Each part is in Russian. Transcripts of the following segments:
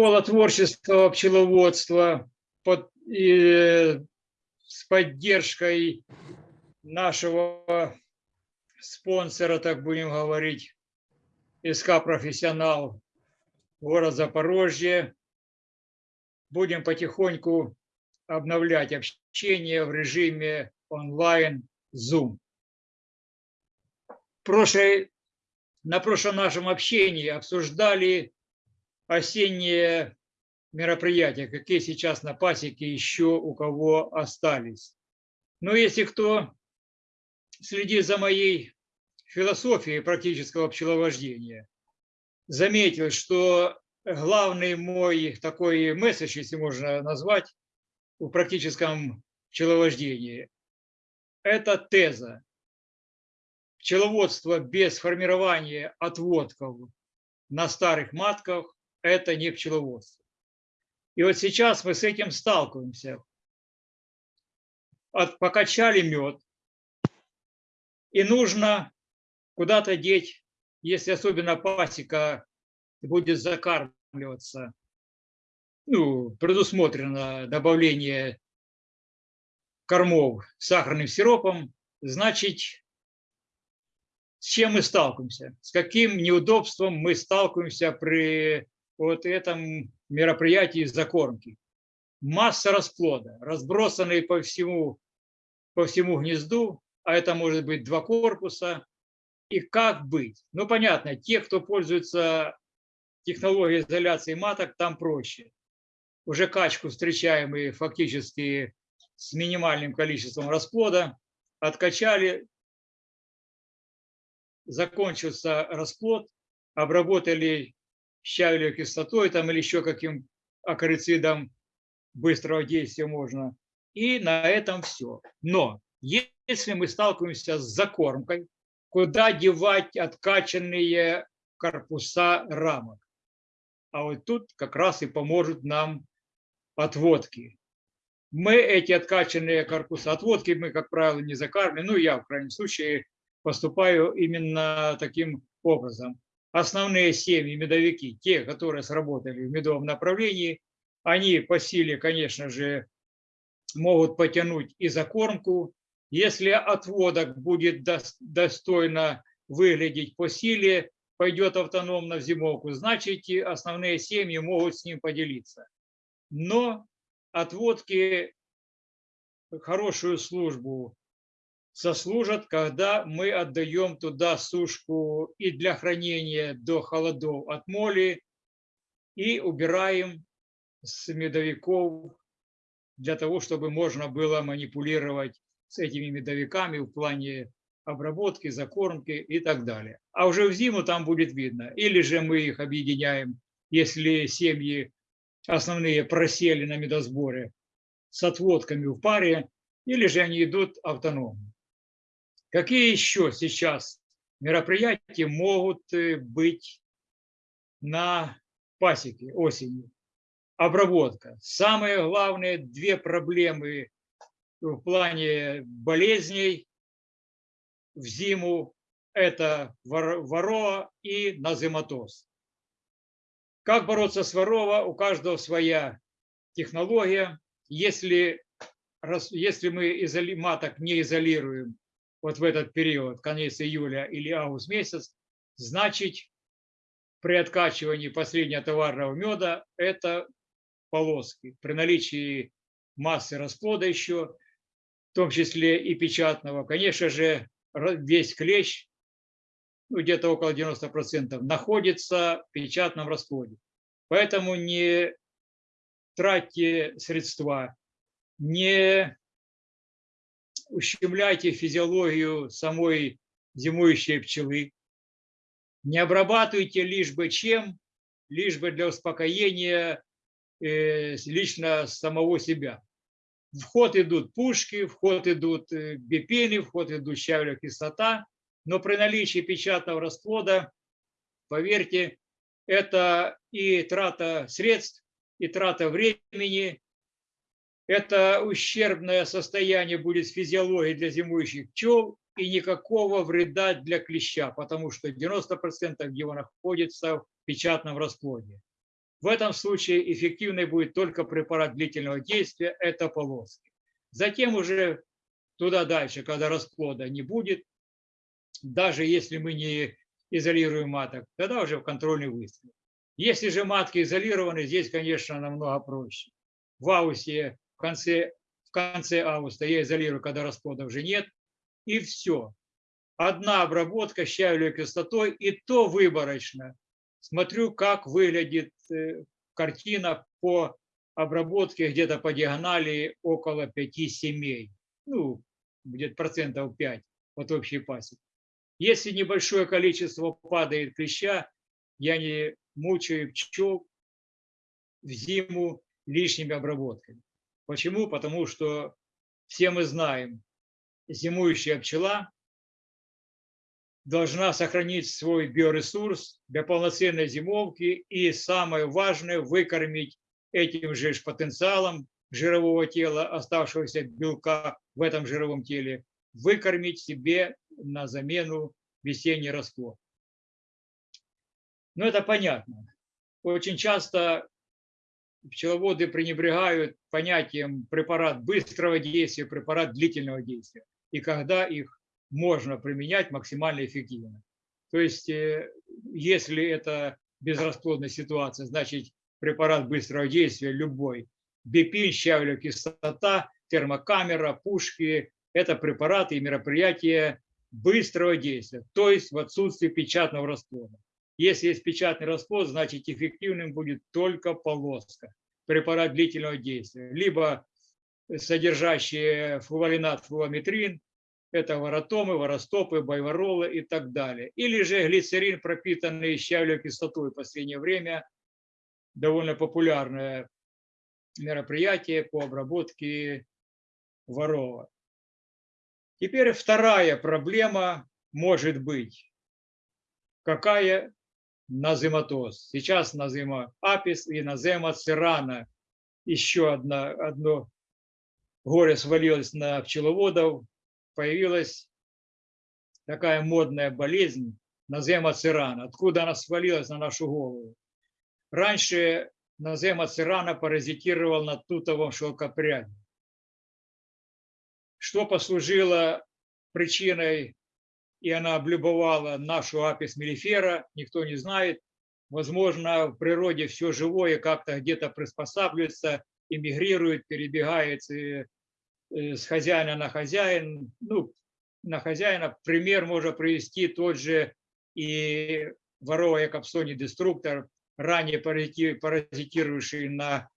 Школа творческого пчеловодства под, и, с поддержкой нашего спонсора, так будем говорить, СК «Профессионал», город Запорожье. Будем потихоньку обновлять общение в режиме онлайн Zoom. Прошлой, на прошлом нашем общении обсуждали осенние мероприятия, какие сейчас на пасеке еще у кого остались. Но если кто следит за моей философией практического пчеловождения, заметил, что главный мой такой месседж, если можно назвать, в практическом пчеловождении, это теза. Пчеловодство без формирования отводков на старых матках – это не пчеловодство. И вот сейчас мы с этим сталкиваемся. От, покачали мед, и нужно куда-то деть, если особенно пасека будет закармливаться, ну, предусмотрено добавление кормов сахарным сиропом, значит, с чем мы сталкиваемся, с каким неудобством мы сталкиваемся при вот этом мероприятии закормки. Масса расплода, разбросанные по всему, по всему гнезду, а это может быть два корпуса. И как быть? Ну, понятно, те, кто пользуется технологией изоляции маток, там проще. Уже качку встречаем фактически с минимальным количеством расплода. Откачали, закончился расплод, обработали щавелевой кислотой там, или еще каким акарицидом быстрого действия можно. И на этом все. Но если мы сталкиваемся с закормкой, куда девать откачанные корпуса рамок? А вот тут как раз и поможет нам отводки. Мы эти откачанные корпуса отводки, мы, как правило, не закармливаем. Ну, я, в крайнем случае, поступаю именно таким образом. Основные семьи, медовики, те, которые сработали в медовом направлении, они по силе, конечно же, могут потянуть и закормку. Если отводок будет достойно выглядеть по силе, пойдет автономно в зимовку, значит, основные семьи могут с ним поделиться. Но отводки хорошую службу сослужат, когда мы отдаем туда сушку и для хранения до холодов от моли, и убираем с медовиков для того, чтобы можно было манипулировать с этими медовиками в плане обработки, закормки и так далее. А уже в зиму там будет видно. Или же мы их объединяем, если семьи основные просели на медосборе с отводками в паре, или же они идут автономно. Какие еще сейчас мероприятия могут э, быть на пасеке осенью? Обработка. Самые главные две проблемы в плане болезней в зиму – это ворова и назематоз. Как бороться с ворова? У каждого своя технология. Если, если мы маток не изолируем вот в этот период, конец июля или август месяц, значит при откачивании последнего товарного меда это полоски. При наличии массы расплода еще, в том числе и печатного, конечно же, весь клещ ну, где-то около 90%, находится в печатном расплоде. Поэтому не тратьте средства, не ущемляйте физиологию самой зимующей пчелы, не обрабатывайте лишь бы чем, лишь бы для успокоения э, лично самого себя. В ход идут пушки, в ход идут э, бипены, в ход идут щавелевая кислота – но при наличии печатного расплода, поверьте, это и трата средств, и трата времени, это ущербное состояние будет физиологией для зимующих пчел и никакого вреда для клеща, потому что 90% его находится в печатном расплоде. В этом случае эффективной будет только препарат длительного действия, это полоски. Затем уже туда дальше, когда расплода не будет, даже если мы не изолируем маток, тогда уже в контрольный выстрел. Если же матки изолированы, здесь, конечно, намного проще. В августе, в конце, в конце августа я изолирую, когда расплода уже нет, и все. Одна обработка щавелевой кислотой, и то выборочно. Смотрю, как выглядит э, картина по обработке где-то по диагонали около 5 семей. Ну, где-то процентов 5 от общей пасеки. Если небольшое количество падает клеща, я не мучаю пчел в зиму лишними обработками. Почему? Потому что все мы знаем, зимующая пчела должна сохранить свой биоресурс для полноценной зимовки и самое важное выкормить этим же потенциалом жирового тела, оставшегося белка в этом жировом теле, выкормить себе на замену весенний расплод. Но это понятно. Очень часто пчеловоды пренебрегают понятием препарат быстрого действия, препарат длительного действия, и когда их можно применять максимально эффективно. То есть, э, если это безрасплодная ситуация, значит препарат быстрого действия любой, бипин, щавелевая кислота, термокамера, пушки – это препараты и мероприятия быстрого действия, то есть в отсутствии печатного расплода. Если есть печатный расплод, значит эффективным будет только полоска, препарат длительного действия, либо содержащие флуоринат, флуометрин, это воротомы, воростопы, байворолы и так далее. Или же глицерин, пропитанный щавелевой кислотой в последнее время, довольно популярное мероприятие по обработке ворова. Теперь вторая проблема может быть. Какая назематоз? Сейчас назема апис и назема цирана. Еще одна, одно горе свалилось на пчеловодов. Появилась такая модная болезнь назема цирана. Откуда она свалилась на нашу голову? Раньше назема цирана паразитировал на тутовом шелкопряде что послужило причиной, и она облюбовала нашу апис мелифера, никто не знает. Возможно, в природе все живое как-то где-то приспосабливается, эмигрирует, перебегает э, с хозяина на хозяин. Ну, на хозяина пример можно привести тот же и ворова капсони деструктор, ранее паразитировавший на,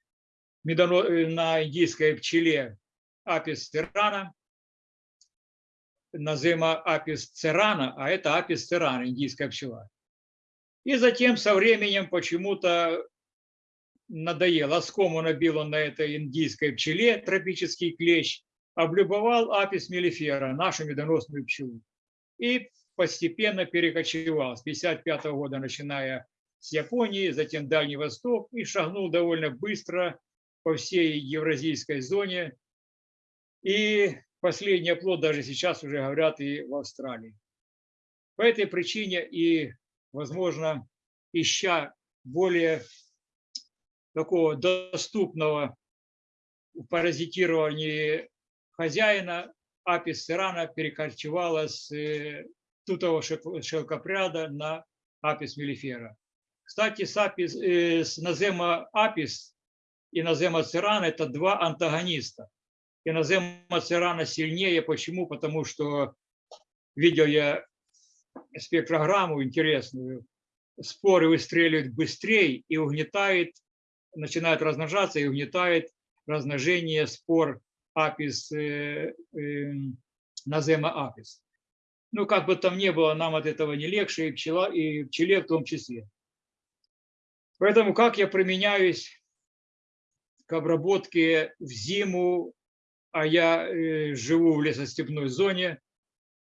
медоно, э, на индийской пчеле апис церана, назема апис церана, а это апис церана, индийская пчела. И затем со временем почему-то надоел. Оскому набил он на этой индийской пчеле тропический клещ, облюбовал апис мелифера, нашу медоносную пчелу. И постепенно перекочевал с 55 года, начиная с Японии, затем Дальний Восток, и шагнул довольно быстро по всей евразийской зоне, и последний оплот даже сейчас уже говорят и в Австралии. По этой причине и, возможно, ища более такого доступного паразитирования хозяина, апис сирана перекочевала с э, тутого шелкопряда на апис мелифера. Кстати, с, апис, э, с назема апис и назема цирана – это два антагониста иноземного цирана сильнее. Почему? Потому что видел я спектрограмму интересную. Споры выстреливают быстрее и угнетает, начинает размножаться и угнетает размножение спор апис, э, э, назема апис. Ну, как бы там ни было, нам от этого не легче, и, пчела, и пчеле в том числе. Поэтому как я применяюсь к обработке в зиму а я э, живу в лесостепной зоне,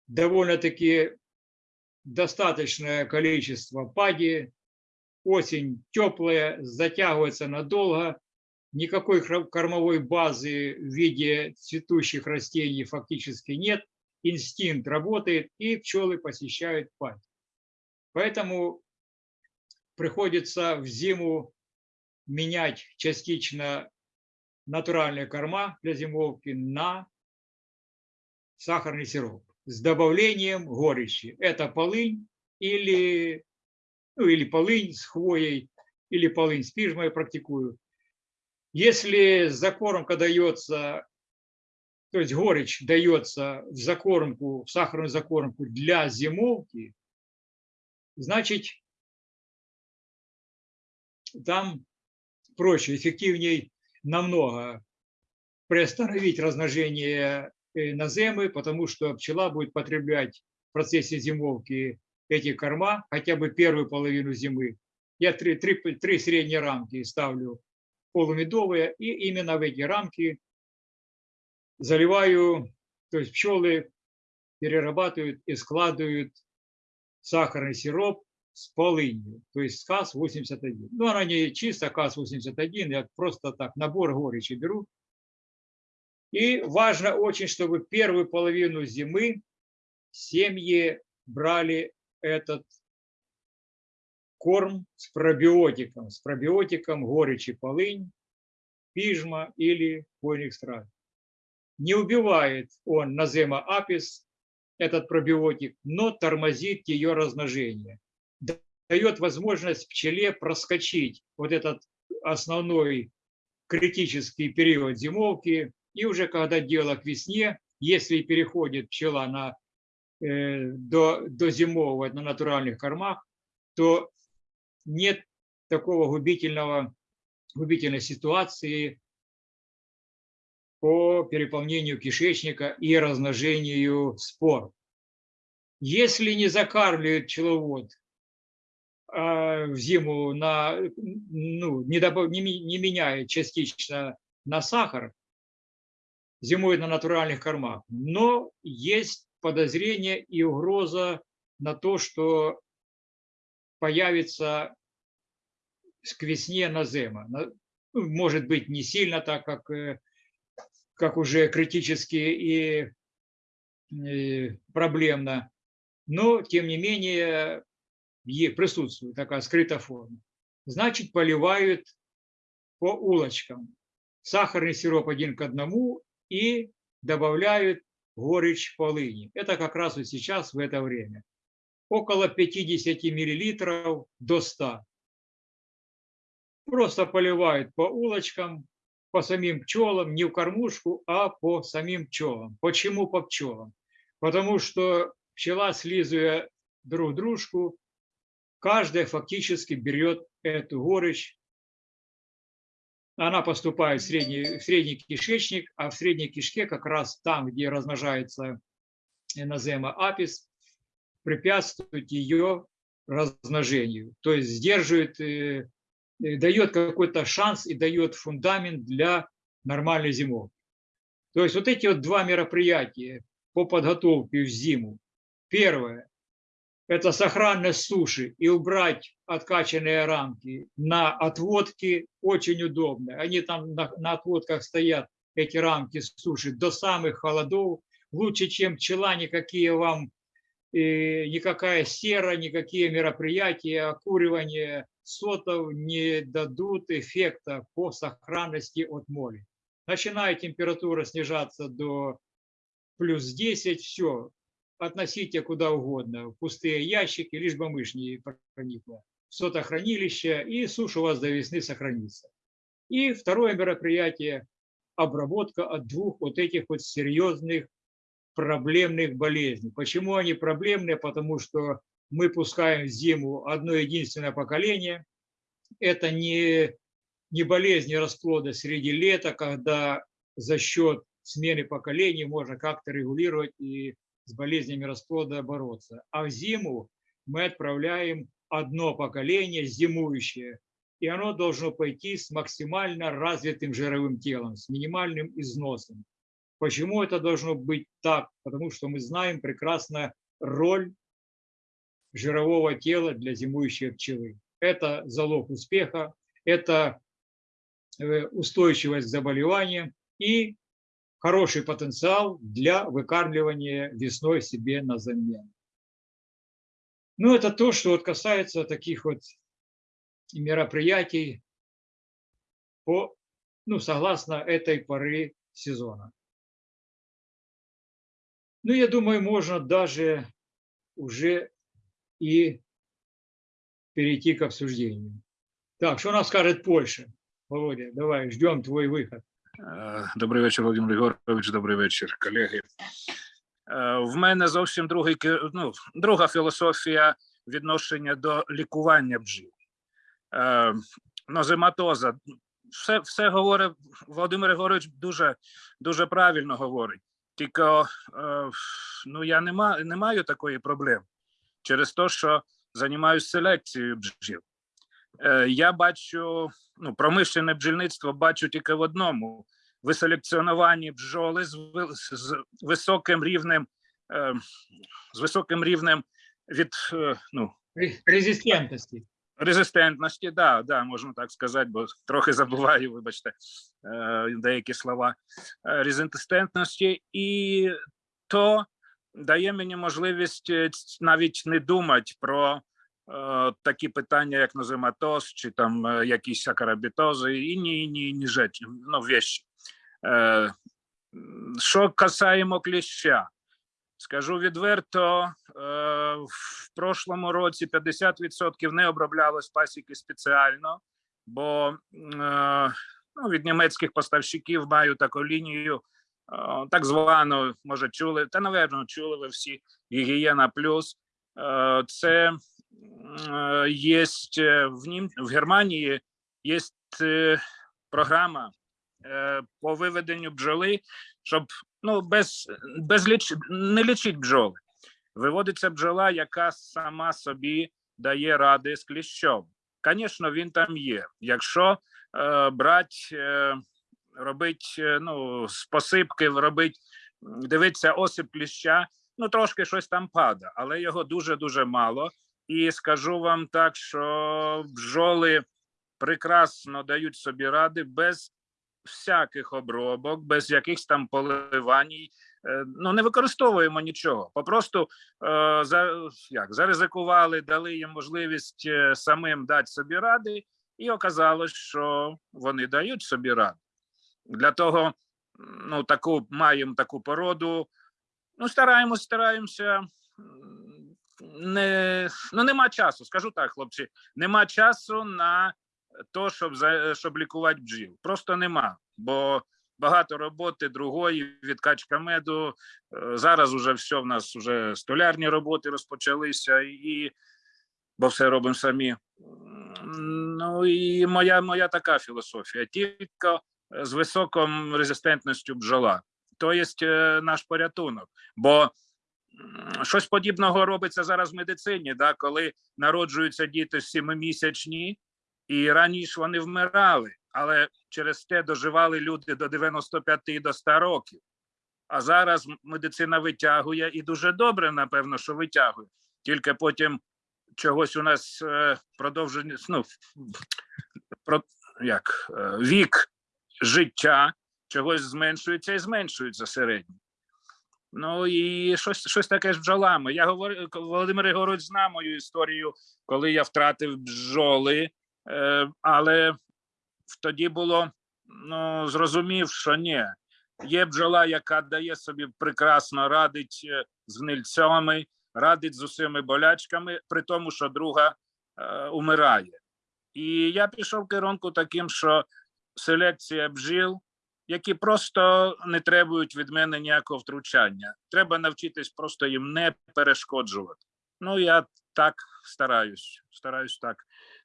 довольно-таки достаточное количество пади, осень теплая, затягивается надолго, никакой кормовой базы в виде цветущих растений фактически нет, инстинкт работает, и пчелы посещают падь. Поэтому приходится в зиму менять частично натуральные корма для зимовки на сахарный сироп с добавлением горечи. Это полынь или, ну, или полынь с хвоей, или полынь с пижмой практикую. Если закормка дается, то есть горечь дается в закормку, в сахарную закормку для зимовки, значит, там проще, эффективнее намного приостановить размножение э, наземы, потому что пчела будет потреблять в процессе зимовки эти корма хотя бы первую половину зимы. Я три, три, три средние рамки ставлю полумедовые, и именно в эти рамки заливаю, то есть пчелы перерабатывают и складывают сахарный сироп с полынью, то есть КАС-81. Ну, она не чисто КАС-81, я просто так набор горечи беру. И важно очень, чтобы первую половину зимы семьи брали этот корм с пробиотиком, с пробиотиком горечи полынь, пижма или хвойных. Не убивает он назема апис, этот пробиотик, но тормозит ее размножение дает возможность пчеле проскочить вот этот основной критический период зимовки, и уже когда дело к весне, если переходит пчела на, э, до, до зимового на натуральных кормах, то нет такого губительного, губительной ситуации по переполнению кишечника и размножению спор. Если не закармливает пчеловод в зиму на, ну, не, добав, не, не меняет частично на сахар, зимой на натуральных кормах. Но есть подозрение и угроза на то, что появится к весне назема. Ну, может быть, не сильно так, как, э, как уже критически и, и проблемно, но, тем не менее, присутствует такая скрытая форма. Значит, поливают по улочкам. Сахарный сироп один к одному и добавляют горечь полыни. Это как раз вот сейчас в это время. Около 50 миллилитров до 100. Просто поливают по улочкам, по самим пчелам, не в кормушку, а по самим пчелам. Почему по пчелам? Потому что пчела, слизывая друг дружку, каждая фактически берет эту горечь. Она поступает в средний, в средний кишечник, а в средней кишке как раз там, где размножается энозема апис, препятствует ее размножению. То есть сдерживает, э, э, дает какой-то шанс и дает фундамент для нормальной зимовки. То есть вот эти вот два мероприятия по подготовке в зиму. Первое это сохранность суши и убрать откачанные рамки на отводки очень удобно. Они там на, на отводках стоят, эти рамки суши, до самых холодов. Лучше, чем пчела, никакие вам, э, никакая сера, никакие мероприятия, окуривание сотов не дадут эффекта по сохранности от моли. Начинает температура снижаться до плюс 10, все, относите куда угодно, в пустые ящики, лишь бы мышь не проникла, в сотохранилище, и суша у вас до весны сохранится. И второе мероприятие – обработка от двух вот этих вот серьезных проблемных болезней. Почему они проблемные? Потому что мы пускаем в зиму одно единственное поколение. Это не, не болезни расплода среди лета, когда за счет смены поколений можно как-то регулировать и с болезнями расплода бороться. А в зиму мы отправляем одно поколение зимующее, и оно должно пойти с максимально развитым жировым телом, с минимальным износом. Почему это должно быть так? Потому что мы знаем прекрасно роль жирового тела для зимующей пчелы. Это залог успеха, это э, устойчивость к заболеваниям и хороший потенциал для выкармливания весной себе на замену. Ну, это то, что вот касается таких вот мероприятий по, ну, согласно этой поры сезона. Ну, я думаю, можно даже уже и перейти к обсуждению. Так, что нам скажет Польша? Володя, давай, ждем твой выход. Е, Добрий вечір, Володимир Ігорович. Добрий вечір, колеги. Е, В мене зовсім другий ну, друга філософія відношення до лікування бджіл. Е, Нозематоза. Все, все говорить Володимир Ігорович дуже, дуже правильно говорить. Тільки ну, я не, ма, не маю такої проблеми через те, що займаюся селекцією бджіл. Е, Я бачу ну, промишлене бджільництво бачу тільки в одному: виселекціоновані бджоли з, з високим рівнем, е, з високим рівнем від е, ну, Ре- Резистентности. резистентності, да, да, можна так сказати, бо трохи забуваю, вибачте, деякі слова резистентності, і то дає мені можливість навіть не думати про такі питання, як нозематоз, чи там е, якісь акарабітози, і ні, ні, ні речі, ну, вещі. Е, що касаємо кліща, Скажу відверто, е, в прошлому році 50% не оброблялось пасіки спеціально, бо е, ну, від німецьких поставщиків маю таку лінію, е, так звану, може, чули, та, напевно, чули ви всі гігієна плюс. Е, Це є в, Нім... в Германії є програма е, по виведенню бджоли, щоб ну без, без ліч... не лічить бджоли. Виводиться бджола, яка сама собі дає ради з кліщом. Звісно, він там є. Якщо е, брати, е, робить е, ну, з посипки, робить, дивиться осип кліща, ну трошки щось там пада, але його дуже дуже мало. І скажу вам так, що бджоли прекрасно дають собі ради без всяких обробок, без якихось там поливань. Е, Ну, не використовуємо нічого. Попросту е, за, як, заризикували, дали їм можливість е, самим дати собі ради, і оказалось, що вони дають собі ради. Для того, ну, таку маємо таку породу. Ну, стараємось, стараємося. Не, ну, нема часу, скажу так, хлопці. Нема часу на то, щоб щоб лікувати бджіл. Просто нема, бо багато роботи другої, відкачка меду. Е, Зараз уже все в нас вже столярні роботи розпочалися, і бо все робимо самі. Ну і моя, моя така філософія. Тільки з високою резистентністю бджола. То є е, наш порятунок. Бо щось подібного робиться зараз в медицині, да, коли народжуються діти сімимісячні, і раніше вони вмирали, але через те доживали люди до 95 і до 100 років. А зараз медицина витягує і дуже добре, напевно, що витягує. Тільки потім чогось у нас е, продовження, ну, про, як, е, вік життя чогось зменшується і зменшується середньо. Ну і щось, щось таке з бджолами. Я говорю, Володимир Ігорович знає мою історію, коли я втратив бджоли, е, але тоді було ну, зрозумів, що ні. Є бджола, яка дає собі прекрасно радить е, з гнильцями, радить з усіми болячками, при тому, що друга е, умирає. І я пішов керунку таким, що селекція бджіл, які просто не требують від мене ніякого втручання. Треба навчитись просто їм не перешкоджувати. Ну, я так стараюсь, стараюсь так,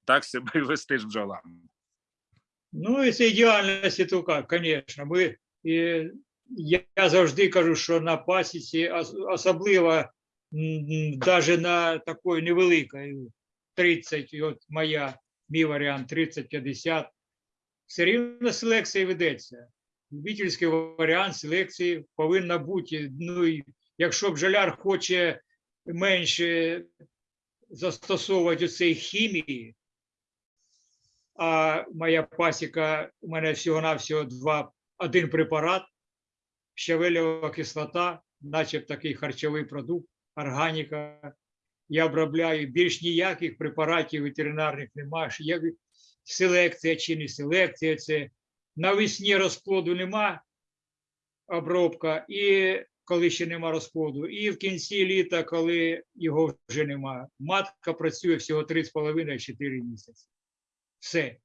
так себе вести з бджолами. Ну, якщо ідеальності, то як, звісно. Ми, і, я завжди кажу, що на пасіці, особливо навіть на такої невеликої, 30, от моя, мій варіант 30-50, все рівно селекція ведеться. Любительський варіант селекції повинна бути. Ну, і якщо бджоляр хоче менше застосовувати цієї хімії, а моя пасіка, у мене всього-навсього два, один препарат, щавелева кислота, наче такий харчовий продукт, органіка. Я обробляю більш ніяких препаратів ветеринарних немає. Селекція чи не селекція. Це навесні розплоду нема, обробка, і коли ще нема розплоду, і в кінці літа, коли його вже нема. Матка працює всього 3,5-4 місяці. Все.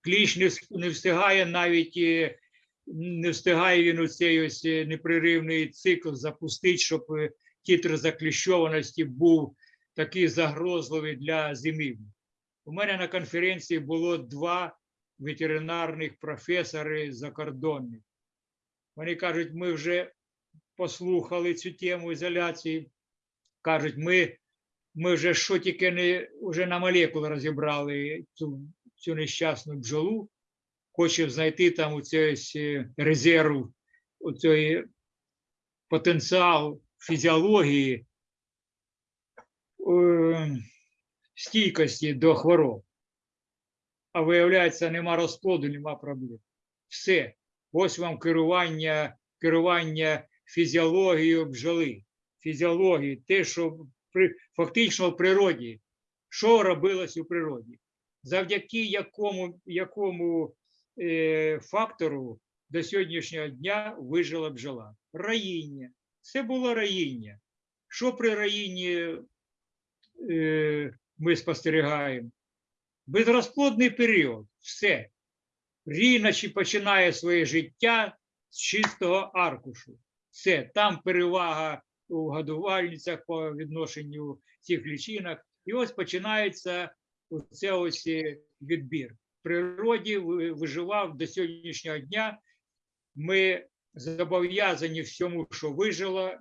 Кліщ не, встигає навіть е, не встигає він у цей ось е, непреривний цикл запустити, щоб е, титр закліщованості був такий загрозливий для зимівлі. У мене на конференції було два ветеринарних професори закордонних. Вони кажуть, ми вже послухали цю тему ізоляції. Кажуть, ми, ми вже що тільки не вже на молекули розібрали цю, цю нещасну бджолу. Хочемо знайти там у цей е, резерв, у цей потенціал фізіології е, стійкості до хвороб. А виявляється, нема розплоду, нема проблем. Все. Ось вам керування, керування фізіологією бджоли. Фізіології, те, що при, фактично в природі, що робилось у природі, завдяки якому, якому е, фактору до сьогоднішнього дня вижила бджола. Раїння. Це було раїння. Що при раїнні е, ми спостерігаємо? Безрозплодний період. Все. Ріночі починає своє життя з чистого аркушу. Все, там перевага у годувальницях по відношенню цих лічинок. І ось починається оце ось е, відбір. В природі виживав до сьогоднішнього дня. Ми зобов'язані всьому, що вижило,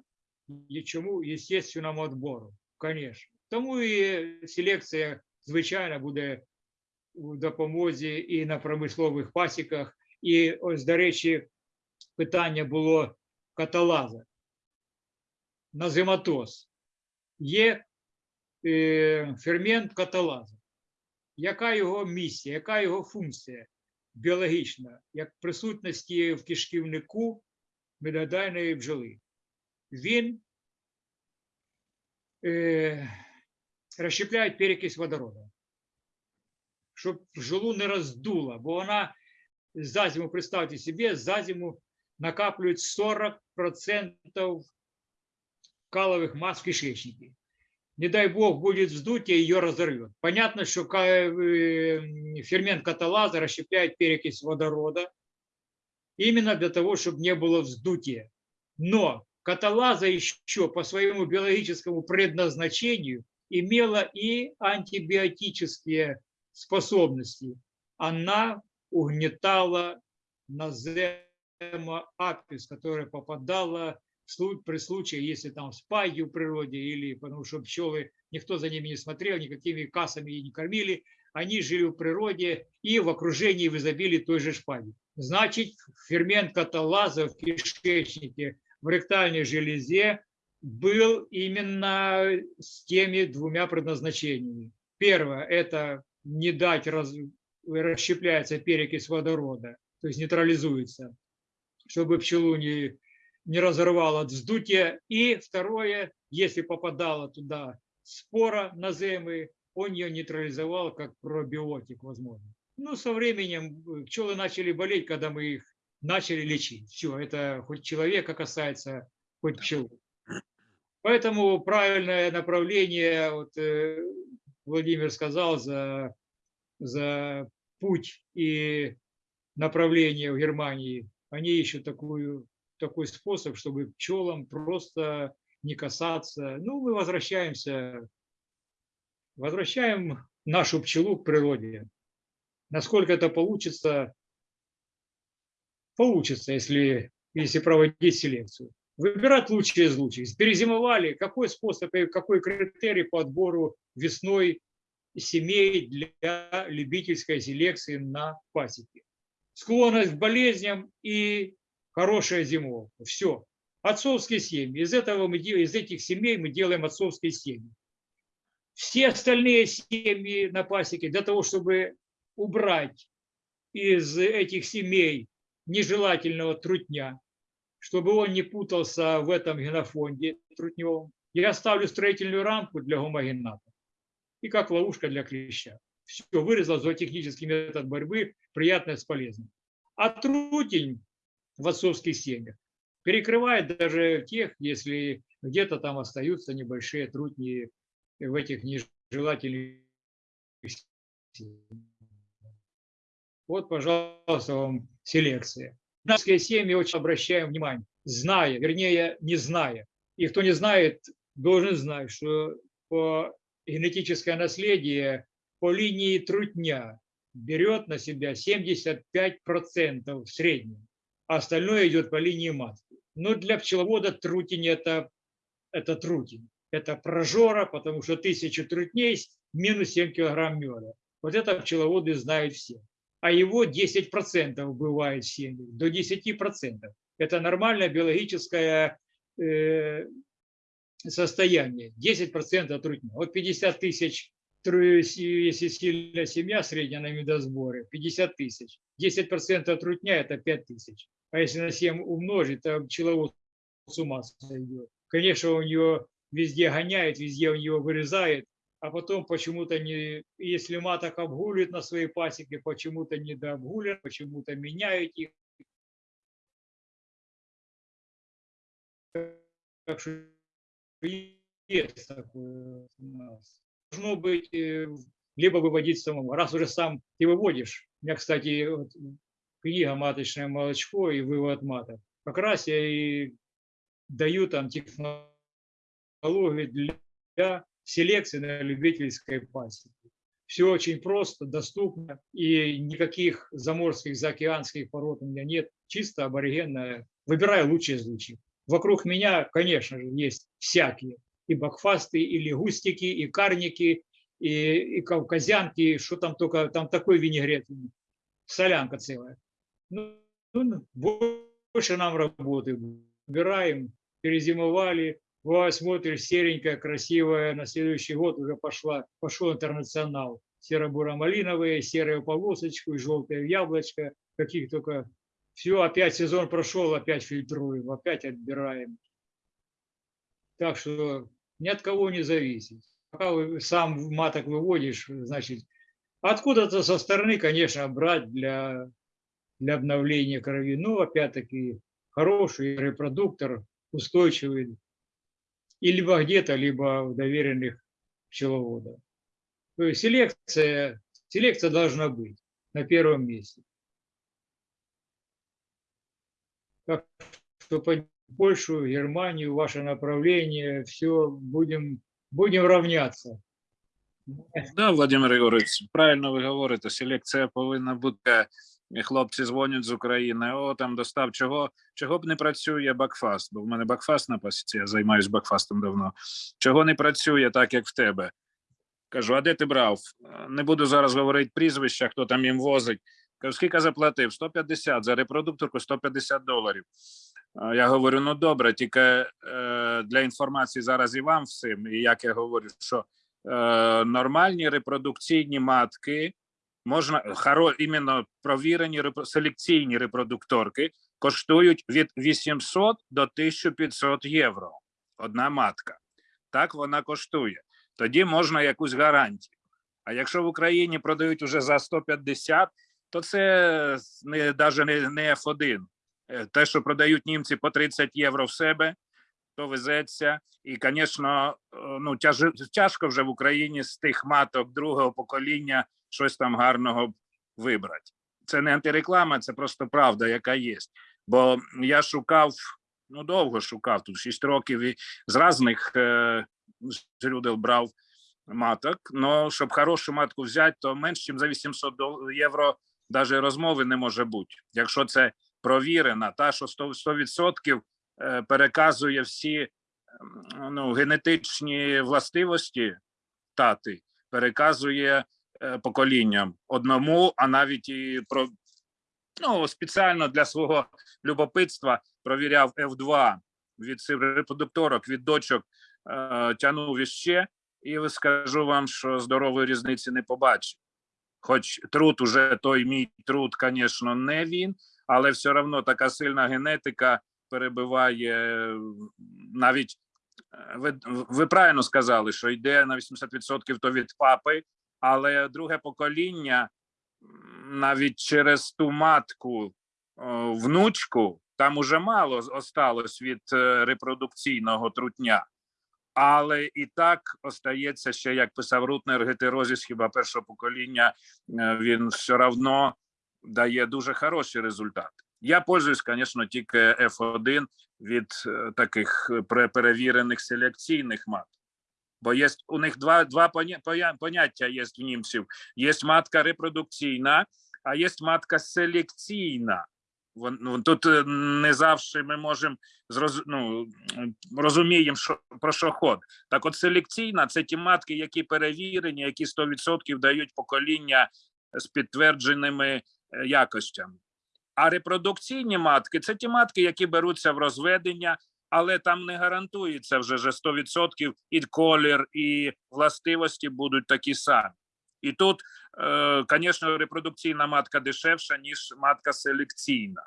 і чому естественному відбору, звісно. Тому і селекція, звичайно, буде у допомозі і на промислових пасіках. І ось, до речі, питання було каталаза. Назематоз. Є е, фермент каталаза. Яка його місія, яка його функція біологічна, як присутності в кишківнику медодайної бджоли? Він е, розщепляє перекись водорода щоб бджолу не роздуло, бо вона за зиму, представте себе, за зиму накаплюють 40% каловых масс в кишечнике. Не дай бог будет вздутие, ее разорвет. Понятно, что э, фермент каталаза расщепляет перекись водорода именно для того, чтобы не было вздутия. Но каталаза еще по своему биологическому предназначению имела и антибиотические способности. Она угнетала назема апис, которая попадала при случае, если там спаги в природе или потому что пчелы, никто за ними не смотрел, никакими кассами и не кормили, они жили в природе и в окружении в изобилии той же шпаги. Значит, фермент каталаза в кишечнике, в ректальной железе был именно с теми двумя предназначениями. Первое – это не дать раз, расщепляется перекись водорода, то есть нейтрализуется, чтобы пчелу не, не разорвало от вздутия. И второе, если попадала туда спора наземы, он ее нейтрализовал как пробиотик, возможно. Ну, со временем э, пчелы начали болеть, когда мы их начали лечить. Все, это хоть человека касается, хоть пчелы. Поэтому правильное направление, вот, э, Владимир сказал, за, за путь и направление в Германии, они ищут такую, такой способ, чтобы пчелам просто не касаться. Ну, мы возвращаемся, возвращаем нашу пчелу к природе. Насколько это получится, получится, если, если проводить селекцию. Выбирать лучшие из лучших. Перезимовали, какой способ и какой критерий по отбору весной семей для любительской селекции на пасеке. Склонность к болезням и хорошая зимовка. Все. Отцовские семьи. Из, этого мы, из этих семей мы делаем отцовские семьи. Все остальные семьи на пасеке для того, чтобы убрать из этих семей нежелательного трутня, чтобы он не путался в этом генофонде трутневом, я ставлю строительную рамку для гомогената и как ловушка для клеща. Все, вырезал зоотехнический метод борьбы, приятное с полезным. А трутень в отцовских семьях перекрывает даже тех, если где-то там остаются небольшие трутни в этих нежелательных. Вот, пожалуйста, вам селекция. Наши семьи очень обращаем внимание, зная, вернее, не зная. И кто не знает, должен знать, что по генетическое наследие по линии трутня берет на себя 75% в среднем, а остальное идет по линии матки. Но для пчеловода трутень это, это трутень. Это прожора, потому что тысяча трутней минус 7 килограмм меда. Вот это пчеловоды знают все. А его 10% бывает в семьях, до 10%. Это нормальное биологическое э, состояние. 10% трутня. Вот 50 тысяч, если сильная семья средняя на медосборе, 50 тысяч. 10% трутня – это 5 тысяч. А если на 7 умножить, то пчеловод с ума сойдет. Конечно, у него везде гоняет, везде у него вырезает, а потом почему-то не, если маток обгуливает на своей пасеке, почему-то не дообгуливают, почему-то меняют их. Так что есть такое у нас. Должно быть, э, либо выводить самому. Раз уже сам ты выводишь. У меня, кстати, вот, книга «Маточное молочко» и вывод маток. Как раз я и даю там технологии для селекции на любительской пасеке. Все очень просто, доступно, и никаких заморских, заокеанских пород у меня нет. Чисто аборигенная. Выбираю лучшие из лучших. Вокруг меня, конечно же, есть всякие. И бакфасты, и лягустики, и карники, и, и кавказянки, что там только, там такой винегрет, солянка целая. Ну, ну больше нам работы. Выбираем, перезимовали, вот смотришь, серенькая, красивая, на следующий год уже пошла, пошел интернационал. Серо-буро-малиновые, серую полосочку и желтое яблочко, каких только... Все, опять сезон прошел, опять фильтруем, опять отбираем. Так что ни от кого не зависит. Пока сам маток выводишь, значит, откуда-то со стороны, конечно, брать для, для обновления крови. Но, опять-таки, хороший репродуктор, устойчивый, и либо где-то, либо в доверенных пчеловодов. То есть селекция, селекция должна быть на первом месте. Так что по Польшу, Германию, ваше направление, все, будем, будем равняться. Да, Владимир Ігорович, правильно ви говорите, селекція повинна бути хлопці дзвонять з України. О, там достав чого, чого б не працює бакфаст, бо в мене бакфаст на пасіці, я займаюся бакфастом давно. Чого не працює так, як в тебе? Кажу, а де ти брав? Не буду зараз говорити прізвища, хто там їм возить. Кажу, скільки заплатив? 150 за репродукторку 150 доларів. Я говорю: ну добре, тільки е, для інформації зараз і вам всім, і як я говорю, що е, нормальні репродукційні матки можна хоро, іменно провірені селекційні репродукторки коштують від 800 до 1500 євро. Одна матка. Так вона коштує. Тоді можна якусь гарантію. А якщо в Україні продають уже за 150, то це не навіть не, не F1. Е, те, що продають німці по 30 євро в себе, то везеться. І, звісно, е, ну тяж, тяжко вже в Україні з тих маток другого покоління щось там гарного вибрати. Це не антиреклама, це просто правда, яка є. Бо я шукав, ну довго шукав тут 6 років і з різних е, жрюдел брав маток. Но щоб хорошу матку взяти, то менш ніж за 800 євро навіть розмови не може бути. Якщо це провірена, та що 100%, 100% е, переказує всі ну, генетичні властивості тати, переказує Е, поколінням одному, а навіть і про ну спеціально для свого любопитства провіряв F2 від репродукторок, від дочок е, тянув іще, і скажу вам, що здорової різниці не побачив. Хоч труд уже той мій труд, звісно, не він, але все одно така сильна генетика перебиває навіть. Е, ви ви правильно сказали, що йде на 80% то від папи, але друге покоління навіть через ту матку внучку там уже мало осталось від е, репродукційного трутня. Але і так остається ще, як писав Рутнер, гетерозіс хіба першого покоління, е, він все равно дає дуже хороші результати. Я пользуюсь, звісно, тільки F1 від е, таких е, перевірених селекційних мат. Бо є у них два, два поняття є в німців: є матка репродукційна, а є матка селекційна. Ну, Тут е, не завжди ми можемо зроз... ну, розуміємо, що про що ход. Так, от селекційна це ті матки, які перевірені, які 100% дають покоління з підтвердженими е, якостями. А репродукційні матки це ті матки, які беруться в розведення, але там не гарантується вже же 100% і колір, і властивості будуть такі самі. І тут, звісно, репродукційна матка дешевша, ніж матка селекційна.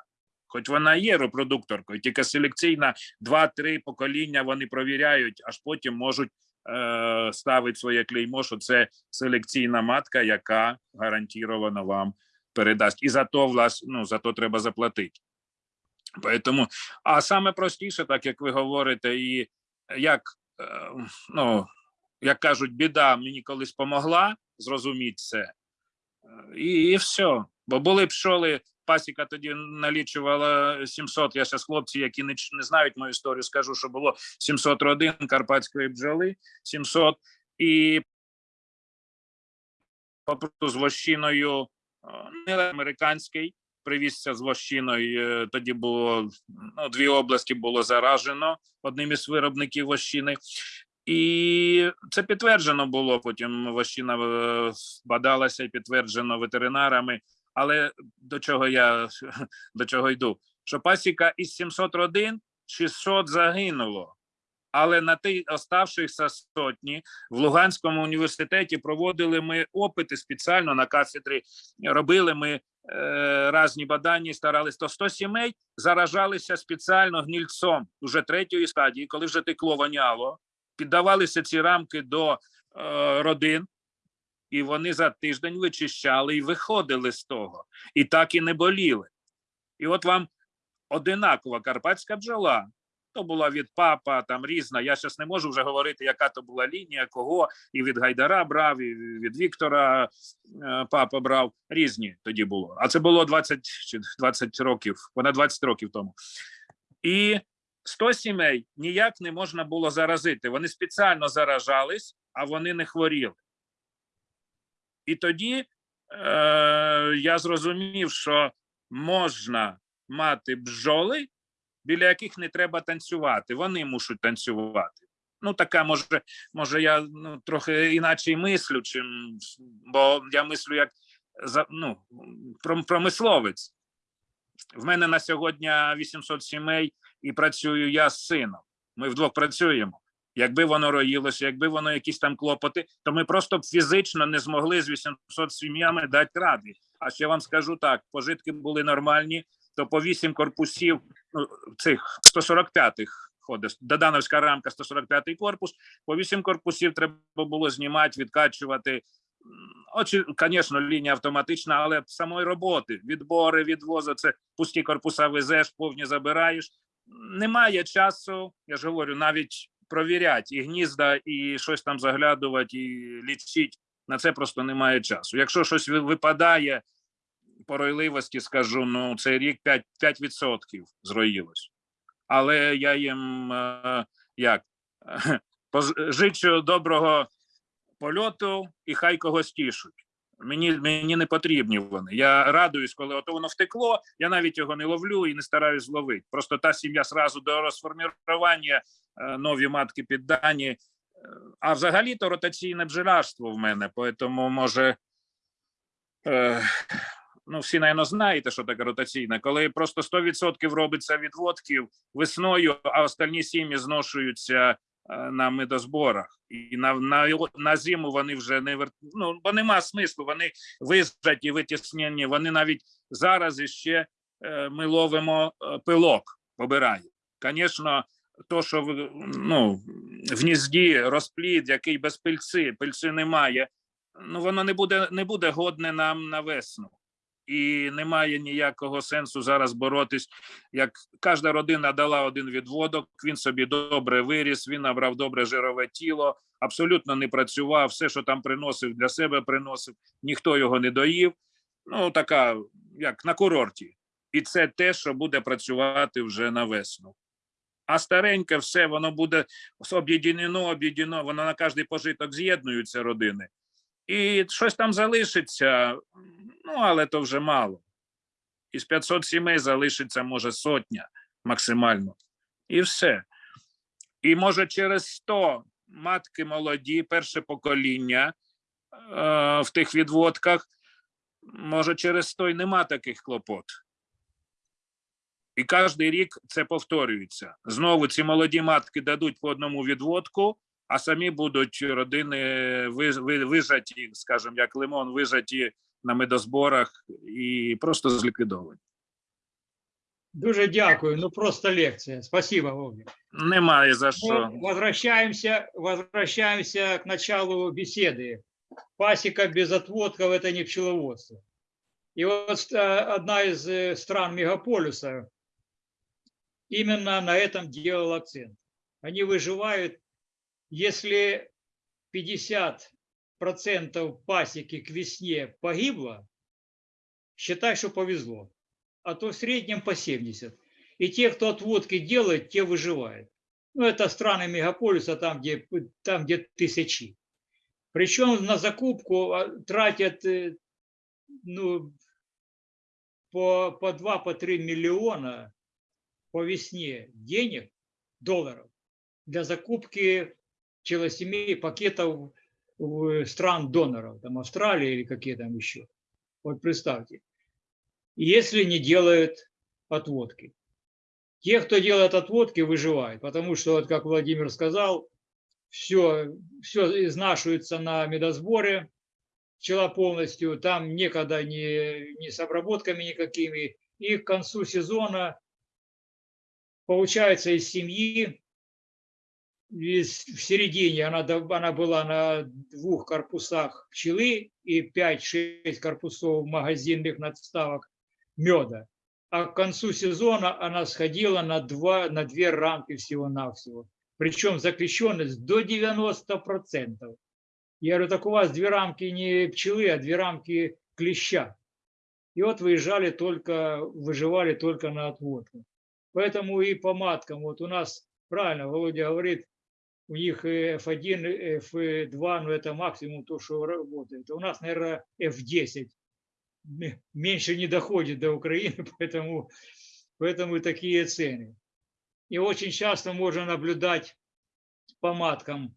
Хоч вона є репродукторкою, тільки селекційна 2-3 покоління вони провіряють, аж потім можуть е, ставити своє клеймо, що це селекційна матка, яка гарантовано вам передасть. І за то, влас, ну, за то треба заплатити. Поэтому, а саме простіше, так як ви говорите, і як, е, ну, як кажуть, біда мені колись помогла зрозуміти це, і, і все. Бо були пчоли, пасіка тоді налічувала 700, я зараз хлопці, які не, не знають мою історію, скажу, що було 700 родин карпатської бджоли, 700, і попросту з вощиною, е, не американський, привізся з вощиною. е, Тоді було ну, дві області було заражено одним із виробників вощини. І це підтверджено було. Потім вощина е, бадалася і підтверджено ветеринарами. Але до чого я до чого йду? Що пасіка із 700 родин 600 загинуло. Але на ті оставшихся сотні в Луганському університеті проводили ми опити спеціально на кафедрі. Робили ми е, різні бадання, і старались, то 100 сімей заражалися спеціально гнільцом уже третьої стадії, коли вже текло воняло, піддавалися ці рамки до е, родин, і вони за тиждень вичищали і виходили з того. І так і не боліли. І от вам одинакова карпатська бджола. То була від папа, там різна. Я зараз не можу вже говорити, яка то була лінія, кого і від Гайдара брав, і від Віктора е, папа брав. Різні тоді було. А це було 20 чи 20 років, понад 20 років тому. І 100 сімей ніяк не можна було заразити. Вони спеціально заражались, а вони не хворіли. І тоді е, я зрозумів, що можна мати бджоли, біля яких не треба танцювати. Вони мусять танцювати. Ну, така може, може, я ну, трохи іначе мислю, чим, бо я мислю як ну, промисловець. В мене на сьогодні 800 сімей і працюю я з сином. Ми вдвох працюємо. Якби воно роїлося, якби воно якісь там клопоти, то ми просто б фізично не змогли з 800 сім'ями дати ради. А ще вам скажу так: пожитки були нормальні, то по 8 корпусів ну, цих 145-х ходить, Додановська рамка, 145-й корпус, по 8 корпусів треба було знімати, відкачувати. Очі, звісно, лінія автоматична, але самої роботи, відбори, відвози, це пусті корпуса везеш, повні забираєш. Немає часу, я ж говорю, навіть провіряти і гнізда, і щось там заглядувати, і лічити. На це просто немає часу. Якщо щось випадає по ройливості, скажу, ну цей рік 5%, 5% зроїлось. Але я їм е, як поз- жичу доброго польоту і хай когось тішуть. Мені, мені не потрібні вони. Я радуюсь, коли ото воно втекло. Я навіть його не ловлю і не стараюсь зловити. Просто та сім'я зразу до розформування е, нові матки піддані. Е, А взагалі то ротаційне бджолярство в мене, тому може. Е, ну, всі, напевно, знаєте, що таке ротаційне, коли просто 100% робиться відводків весною, а остальні сім'ї зношуються на медозборах. І на, на, на зиму вони вже не вер... ну, бо нема смислу, вони визжаті, витіснені, вони навіть зараз іще е, ми ловимо е, пилок, побирає. Звісно, то, що ну, в гнізді розплід, який без пильці, пильці немає, ну воно не буде, не буде годне нам на весну. І немає ніякого сенсу зараз боротись. Як кожна родина дала один відводок, він собі добре виріс, він набрав добре жирове тіло, абсолютно не працював. Все, що там приносив для себе, приносив, ніхто його не доїв. Ну, така, як на курорті. І це те, що буде працювати вже на весну. А стареньке все, воно буде об'єднано, об'єднано, воно на кожний пожиток з'єднуються родини. І щось там залишиться, ну, але то вже мало. Із 500 сімей залишиться, може, сотня максимально. І все. І може через 100 матки молоді, перше покоління е, в тих відводках, може, через 100 й нема таких клопот. І кожен рік це повторюється. Знову ці молоді матки дадуть по одному відводку, а самі будуть родини ви- ви- вижаті, скажімо, як лимон, вижаті на медозборах і просто зліквідовані. Дуже дякую. Ну просто лекция. Спасибо, Вовник. Немає за що. Ну, возвращаемся, возвращаемся к началу беседы. Пасека без отводков – это не пчеловодство. И вот э, одна из э, стран мегаполиса именно на этом делала акцент. Они выживают, если 50% пасеки к весне погибло, считай, что повезло. А то в среднем по 70. И те, кто отводки делает, те выживают. Ну, это страны мегаполиса, там, где, там, где тысячи. Причем на закупку а, тратят э, ну, по, по 2-3 по миллиона по весне денег, долларов, для закупки челосемей пакетов в стран доноров, там Австралия или какие там еще. Вот представьте. Если не делают отводки. Те, кто делает отводки, выживают, потому что, вот как Владимир сказал, все, все изнашивается на медосборе, пчела полностью, там некогда не, не с обработками никакими, и к концу сезона получается из семьи, в середине она, она была на двух корпусах пчелы и 5-6 корпусов магазинных надставок меда. А к концу сезона она сходила на, два, на две рамки всего-навсего. Причем заключенность до 90%. Я говорю, так у вас две рамки не пчелы, а две рамки клеща. И вот выезжали только, выживали только на отводку. Поэтому и по маткам, вот у нас, правильно, Володя говорит, у них э, F1, F2, ну это максимум то, что работает. А У нас, наверное, F10 м- меньше не доходит до Украины, поэтому, поэтому такие цены. И очень часто можно наблюдать по маткам,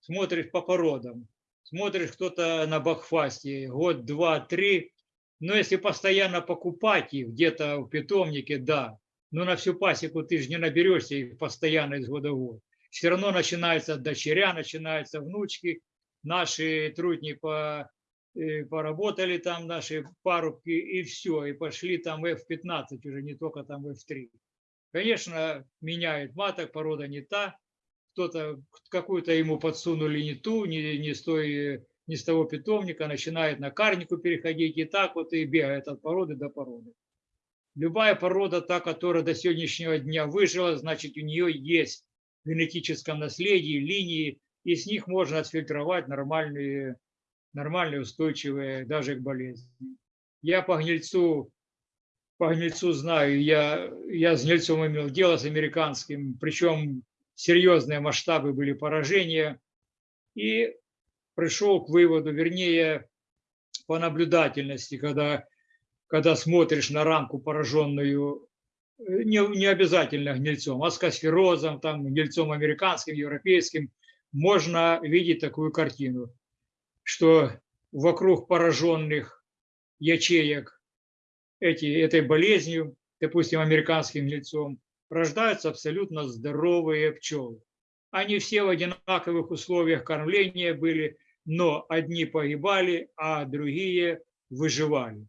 смотришь по породам, смотришь кто-то на бакфасте, год, два, три, но если постоянно покупать их где-то в питомнике, да, но на всю пасеку ты же не наберешься их постоянно из года в год. Все равно начинаются дочеря, начинаются внучки, наши трудни по, э, поработали там, наши парубки, и все, и пошли там F15 уже, не только там F3. Конечно, меняют маток, порода не та, кто-то, какую-то ему подсунули не ту, не, не, с той, не с того питомника, начинает на карнику переходить, и так вот и бегает от породы до породы. Любая порода, та, которая до сегодняшнего дня выжила, значит, у нее есть генетическом наследии линии, и с них можно отфильтровать нормальные, нормальные, устойчивые даже к болезни. Я по гнильцу, по гнильцу знаю, я, я с гнильцом имел дело с американским, причем серьезные масштабы были поражения, и пришел к выводу, вернее, по наблюдательности, когда, когда смотришь на рамку, пораженную не, не обязательно гнильцом, а скосферозом, там, гнильцом американским, европейским, можно видеть такую картину, что вокруг пораженных ячеек эти, этой болезнью, допустим, американским гнильцом, рождаются абсолютно здоровые пчелы. Они все в одинаковых условиях кормления были, но одни погибали, а другие выживали.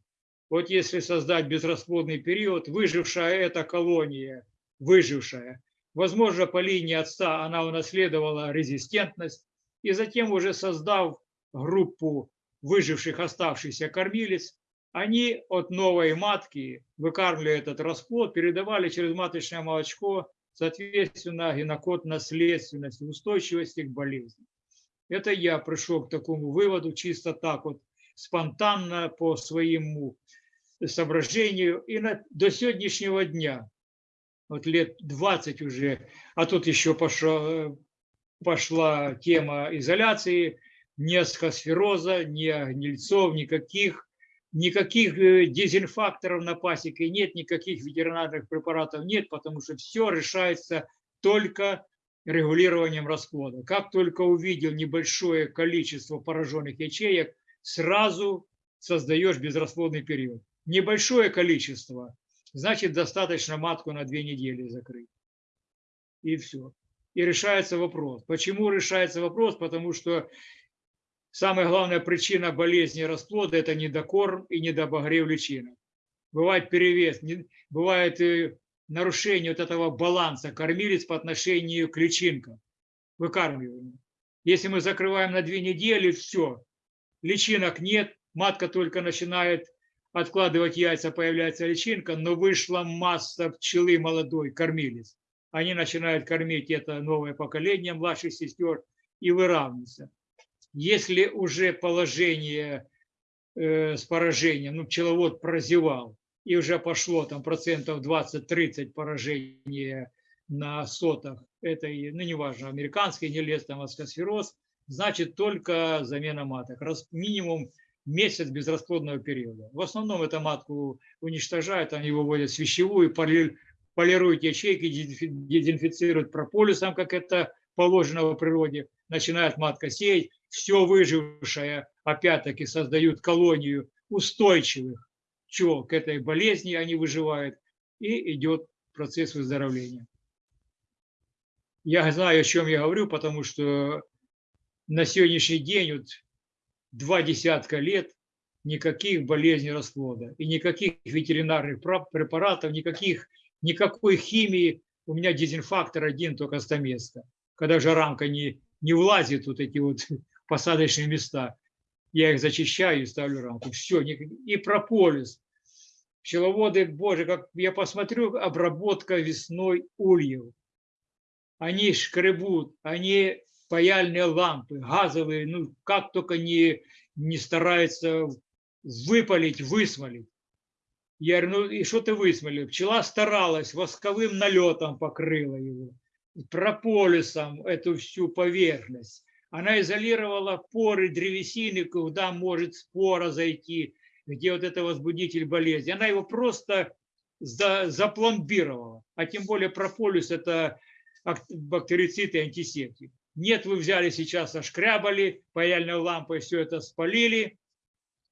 Вот если создать безрасплодный период, выжившая эта колония, выжившая, возможно, по линии отца она унаследовала резистентность, и затем уже создав группу выживших оставшихся кормилец, они от новой матки, выкармливая этот расплод, передавали через маточное молочко, соответственно, генокод наследственности, устойчивости к болезни. Это я пришел к такому выводу чисто так вот, спонтанно по своему соображению. И на, до сегодняшнего дня, вот лет 20 уже, а тут еще пошла, пошла тема изоляции, ни асхосфероза, ни гнильцов, никаких, никаких э, дезинфакторов на пасеке нет, никаких ветеринарных препаратов нет, потому что все решается только регулированием расплода. Как только увидел небольшое количество пораженных ячеек, сразу создаешь безрасплодный период. Небольшое количество, значит достаточно матку на две недели закрыть. И все. И решается вопрос. Почему решается вопрос? Потому что самая главная причина болезни расплода – это недокорм и недобогрев личинок. Бывает перевес, бывает э, нарушение вот этого баланса кормилец по отношению к личинкам, выкармливанию. Если мы закрываем на две недели, все, личинок нет, матка только начинает откладывать яйца, появляется личинка, но вышла масса пчелы молодой, кормилец. Они начинают кормить это новое поколение младших сестер и выравниваться. Если уже положение э, с поражением, ну, пчеловод прозевал, и уже пошло там процентов 20-30 поражения на сотах этой, ну, неважно, американский не лес, там аскосфероз, значит только замена маток. Раз, минимум месяц безрасплодного периода. В основном эту матку уничтожают, они выводят в вещевую, полируют ячейки, дезинфицируют прополисом, как это положено в природе, начинает матка сеять, все выжившее опять-таки создают колонию устойчивых пчел к этой болезни, они выживают, и идет процесс выздоровления. Я знаю, о чем я говорю, потому что на сегодняшний день, вот два десятка лет, никаких болезней расплода и никаких ветеринарных препаратов, никаких, никакой химии. У меня дезинфактор один, только стаместа. Когда же рамка не, не влазит, вот эти вот посадочные места, я их зачищаю и ставлю рамку. Все, и прополис. Пчеловоды, боже, как я посмотрю, обработка весной ульев. Они шкребут, они паяльные лампы, газовые, ну как только не, не стараются выпалить, высмолить. Я говорю, ну и что ты высмолил? Пчела старалась, восковым налетом покрыла его, прополисом эту всю поверхность. Она изолировала поры древесины, куда может спора зайти, где вот это возбудитель болезни. Она его просто за, запломбировала. А тем более прополис – это бактерицид и антисептик. Нет, вы взяли сейчас, ошкрябали, паяльной лампой все это спалили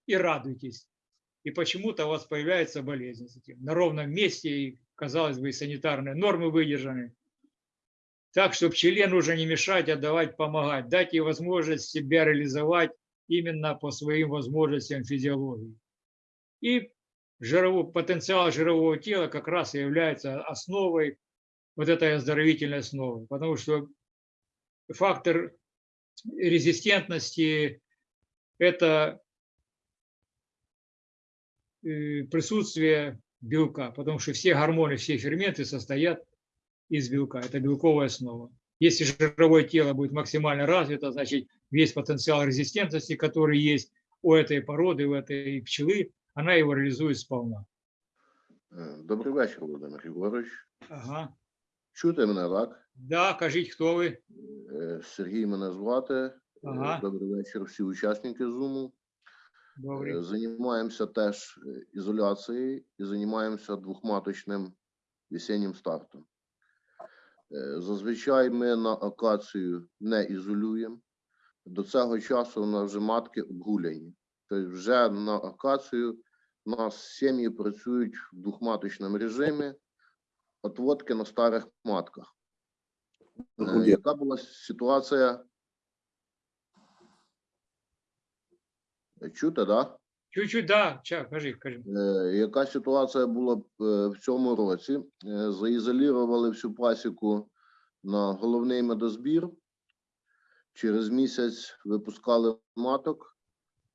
и радуйтесь. И почему-то у вас появляется болезнь с этим. На ровном месте, и, казалось бы, санитарные нормы выдержаны. Так что пчеле нужно не мешать, а давать помогать, дать ей возможность себя реализовать именно по своим возможностям физиологии. И жировой, потенциал жирового тела как раз и является основой вот этой оздоровительной основы. Потому что фактор резистентности – это э, присутствие белка, потому что все гормоны, все ферменты состоят из белка. Это белковая основа. Если жировое тело будет максимально развито, значит весь потенциал резистентности, который есть у этой породы, у этой пчелы, она его реалізує сповна. Е, Добрий вечір, Володимир Григорович. Ага. Чути мене так? Да, кажіть, хто ви? Е, Сергій мене звати. Е, Ага. Добрий вечір, всі учасники Зуму. Добрий. Займаємося теж е, ізоляцією і займаємося двохматочним весеннім стартом. Е, Зазвичай ми на акацію не ізолюємо. До цього часу у нас вже матки обгуляні. Тобто вже на акацію у нас сім'ї працюють в двохматочному режимі, отводки на старих матках. Е, Яка була ситуація? Е, Чути, так? Да? Чуть-чуть, да, ча, кажи, кажи. Е, Яка ситуація була е, в цьому році? Е, Заізолірували всю пасіку на головний медозбір. Через місяць випускали маток.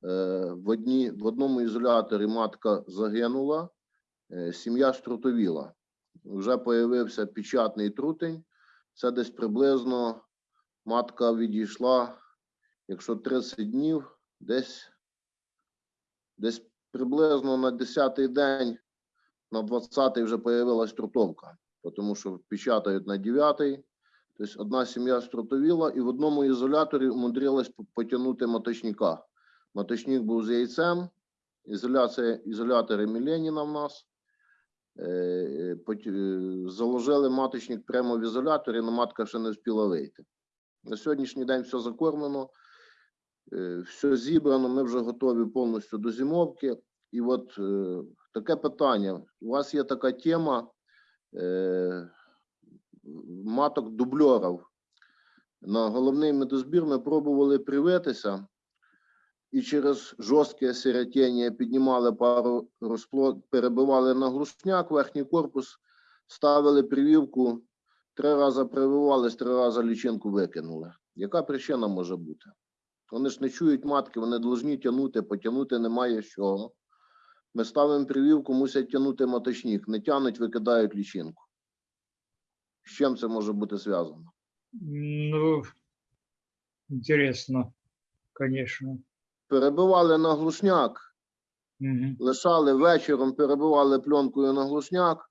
в, одні, в одному ізоляторі матка загинула, е, сім'я штрутовіла. Вже появився печатний трутень. Це десь приблизно матка відійшла, якщо 30 днів, десь, десь приблизно на 10-й день, на 20-й вже появилась трутовка, тому що печатають на 9-й. Тобто одна сім'я струтовіла і в одному ізоляторі умудрилась потягнути маточника. Маточник був з яйцем, ізоляція, ізолятори Міленіна в нас. Е, е, е, Заложили маточник прямо в ізоляторі, але матка ще не встигла вийти. На сьогоднішній день все закормлено, все зібрано, ми вже готові повністю до зимовки. І от таке питання. У вас є така тема маток дубльорів. На головний медозбір ми пробували привитися і через жорстке сиротіння піднімали пару розплод, перебивали на глушняк, верхній корпус, ставили прививку, три рази прививались, три рази лічинку викинули. Яка причина може бути? Вони ж не чують матки, вони повинні тягнути, потягнути немає чого. Ми ставимо прививку, мусять тягнути маточник, не тягнуть, викидають лічинку. З чим це може бути зв'язано? Ну, интересно, конечно. Перебивали на глушняк, Мгм. лишали вечором, перебивали пленкою на глушняк,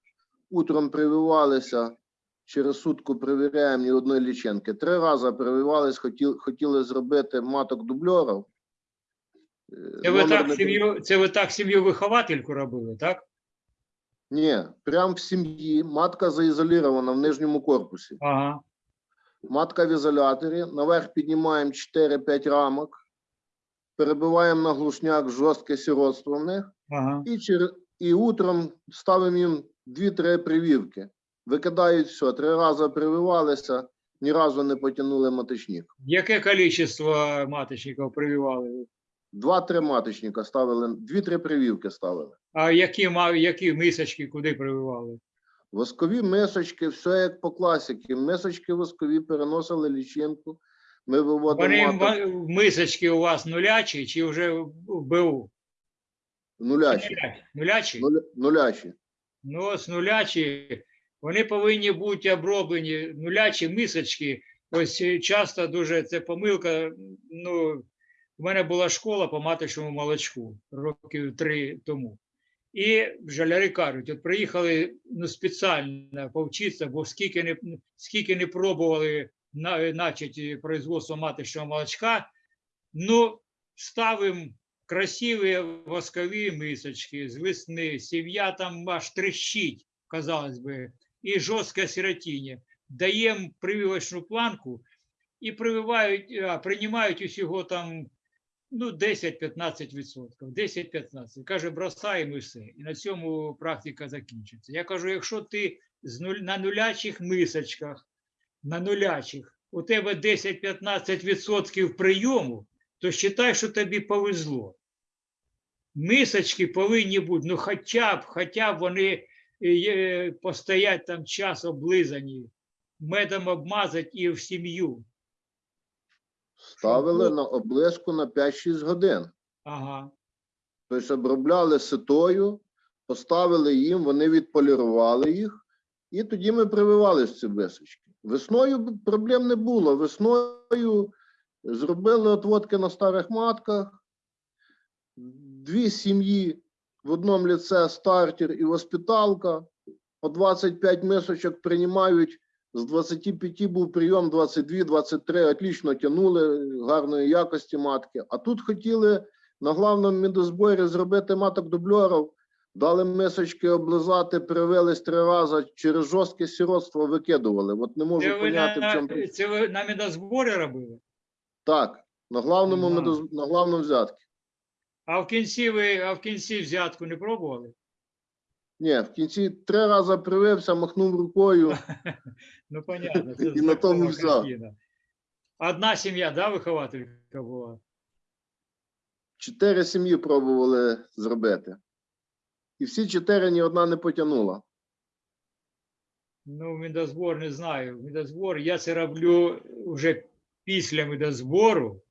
утром прививалися, через сутку перевіряємо ні одної лічинки. Три рази прививались, хотіли, хотіли зробити маток дубльорів. Це ви номер так сім'ю, це ви так сім'ю виховательку робили, так? Ні, прямо в сім'ї матка заізолірована в нижньому корпусі. Ага. Матка в ізоляторі, наверх піднімаємо 4-5 рамок, перебиваємо на глушняк жорстке сиротство в них. Ага. І, чер... і утром ставимо їм 2-3 прививки. Викидають все, три рази прививалися, ні разу не потягнули маточник. Яке количество маточників прививали? Два-три маточника ставили, 2-3 прививки ставили. А які, які мисочки куди прививали? Воскові мисочки, все як по класіки. Мисочки воскові переносили лічинку. Ми виводимо Вони маток мисочки у вас нулячі чи вже в БУ? нулячі. Нулячі? Нуля- Нулячі. Ну, ось нулячі, вони повинні бути оброблені. Нулячі мисочки. Ось е, часто дуже це помилка. Ну, у мене була школа по маточному молочку років три тому. І жаляри кажуть, от приїхали ну, спеціально повчитися, бо скільки не, скільки не пробували на, начати производство маточного молочка, ну, ставимо красиві воскові мисочки з весни, сім'я там аж трещить, казалось би, і жорстке сиротіння. Даємо прививочну планку і прививають, приймають усього там ну, 10-15%. 10-15%. Каже, бросаємо і все. І на цьому практика закінчиться. Я кажу, якщо ти з на нулячих мисочках, на нулячих, у тебе 10-15% прийому, то вважай, що тобі повезло. Мисочки повинні бути, ну хоча б, хоча б вони е, постоять там час облизані, медом обмазать і в сім'ю. Ставили Щоб- на облиску на 5-6 годин. Ага. Тобто обробляли ситою, поставили їм, вони відполірували їх, і тоді ми прививали з ці височки. Весною проблем не було. Весною зробили отводки на старих матках, дві сім'ї в одному ліце стартер і воспиталка. По 25 мисочок приймають. З 25 був прийом 22-23, отлично тягнули гарної якості матки. А тут хотіли на главному медозборі зробити маток дубльорів, дали мисочки облизати, привились три рази, через жорстке сиротство викидували. От не можу Це ви, поняти, в чому це ви на медозборі робили? Так, на главному Ага. медоз... на главному взятки. А в кінці ви а в кінці взятку не пробували? Ні, в кінці три рази привився, махнув рукою. Ну, понятно. Це І на тому взяв. Одна сім'я, да, вихователька була? Чотири сім'ї пробували зробити. І всі чотири ні одна не потягнула. Ну, медозбор не знаю. Медозбор, я це роблю вже після медозбору.